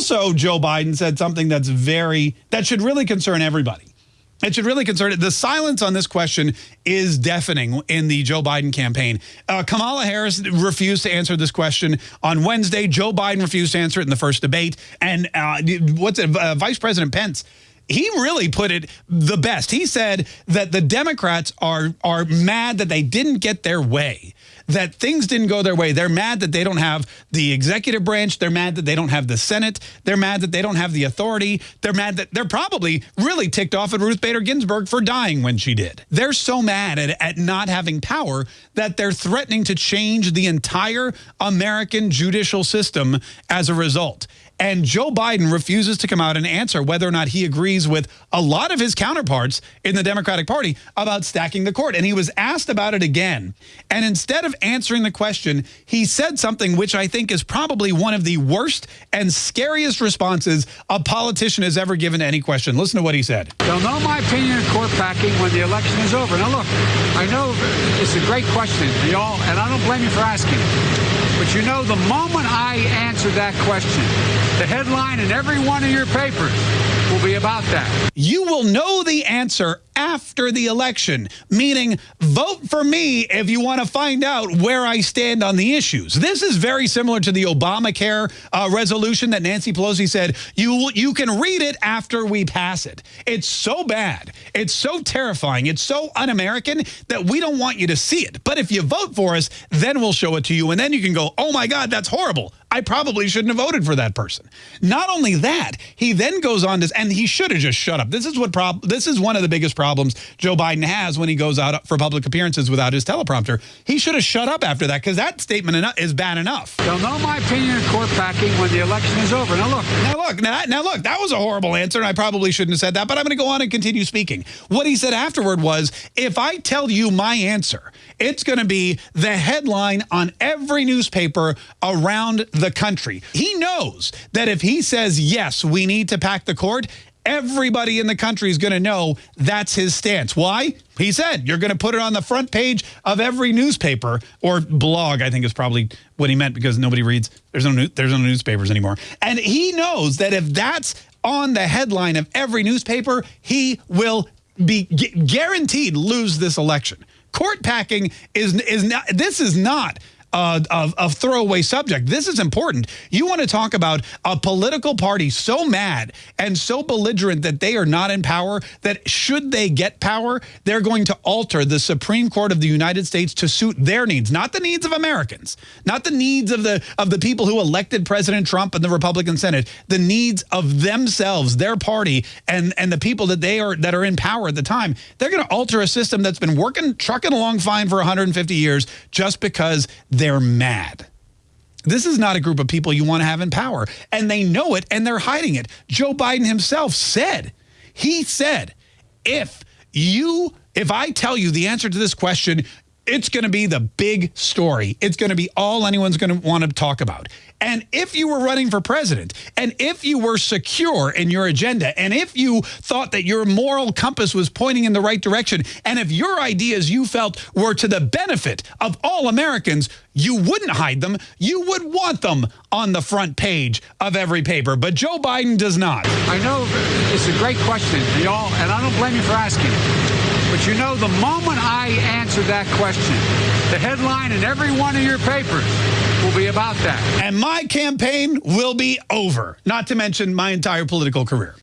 also, Joe Biden said something that's very, that should really concern everybody. It should really concern it. The silence on this question is deafening in the Joe Biden campaign. Uh, Kamala Harris refused to answer this question on Wednesday. Joe Biden refused to answer it in the first debate. And uh, what's it, uh, Vice President Pence he really put it the best. He said that the Democrats are are mad that they didn't get their way, that things didn't go their way. They're mad that they don't have the executive branch. They're mad that they don't have the Senate. They're mad that they don't have the authority. They're mad that they're probably really ticked off at Ruth Bader Ginsburg for dying when she did. They're so mad at, at not having power that they're threatening to change the entire American judicial system as a result. And Joe Biden refuses to come out and answer whether or not he agrees with a lot of his counterparts in the Democratic Party about stacking the court. And he was asked about it again. And instead of answering the question, he said something which I think is probably one of the worst and scariest responses a politician has ever given to any question. Listen to what he said. They'll know my opinion of court packing when the election is over. Now, look, I know it's a great question, y'all, and I don't blame you for asking it. But you know, the moment I answer that question, the headline in every one of your papers will be about that. You will know the answer after the election, meaning vote for me if you want to find out where I stand on the issues. This is very similar to the Obamacare uh, resolution that Nancy Pelosi said, you, you can read it after we pass it. It's so bad. It's so terrifying. It's so un-American that we don't want you to see it. But if you vote for us, then we'll show it to you. And then you can go, oh my God, that's horrible. I probably shouldn't have voted for that person. Not only that, he then goes on to, and he should have just shut up. This is what prob this is one of the biggest problems Joe Biden has when he goes out for public appearances without his teleprompter. He should have shut up after that because that statement is bad enough. They'll know my opinion of court packing when the election is over. Now look. Now look. Now, now look. That was a horrible answer, and I probably shouldn't have said that. But I'm going to go on and continue speaking. What he said afterward was, if I tell you my answer, it's going to be the headline on every newspaper around the country. He knows that if he says, yes, we need to pack the court, everybody in the country is going to know that's his stance. Why? He said, you're going to put it on the front page of every newspaper or blog, I think is probably what he meant because nobody reads. There's no, there's no newspapers anymore. And he knows that if that's on the headline of every newspaper, he will be guaranteed lose this election. Court packing is is not. This is not uh, of, of throwaway subject. This is important. You want to talk about a political party so mad and so belligerent that they are not in power, that should they get power, they're going to alter the Supreme Court of the United States to suit their needs, not the needs of Americans, not the needs of the of the people who elected President Trump and the Republican Senate, the needs of themselves, their party, and, and the people that they are that are in power at the time. They're going to alter a system that's been working, trucking along fine for 150 years just because they're mad. This is not a group of people you want to have in power. And they know it and they're hiding it. Joe Biden himself said, he said, if you, if I tell you the answer to this question, it's going to be the big story. It's going to be all anyone's going to want to talk about. And if you were running for president, and if you were secure in your agenda, and if you thought that your moral compass was pointing in the right direction, and if your ideas you felt were to the benefit of all Americans, you wouldn't hide them. You would want them on the front page of every paper. But Joe Biden does not. I know it's a great question, y'all, and I don't blame you for asking. But you know, the moment I answer that question, the headline in every one of your papers will be about that. And my campaign will be over, not to mention my entire political career.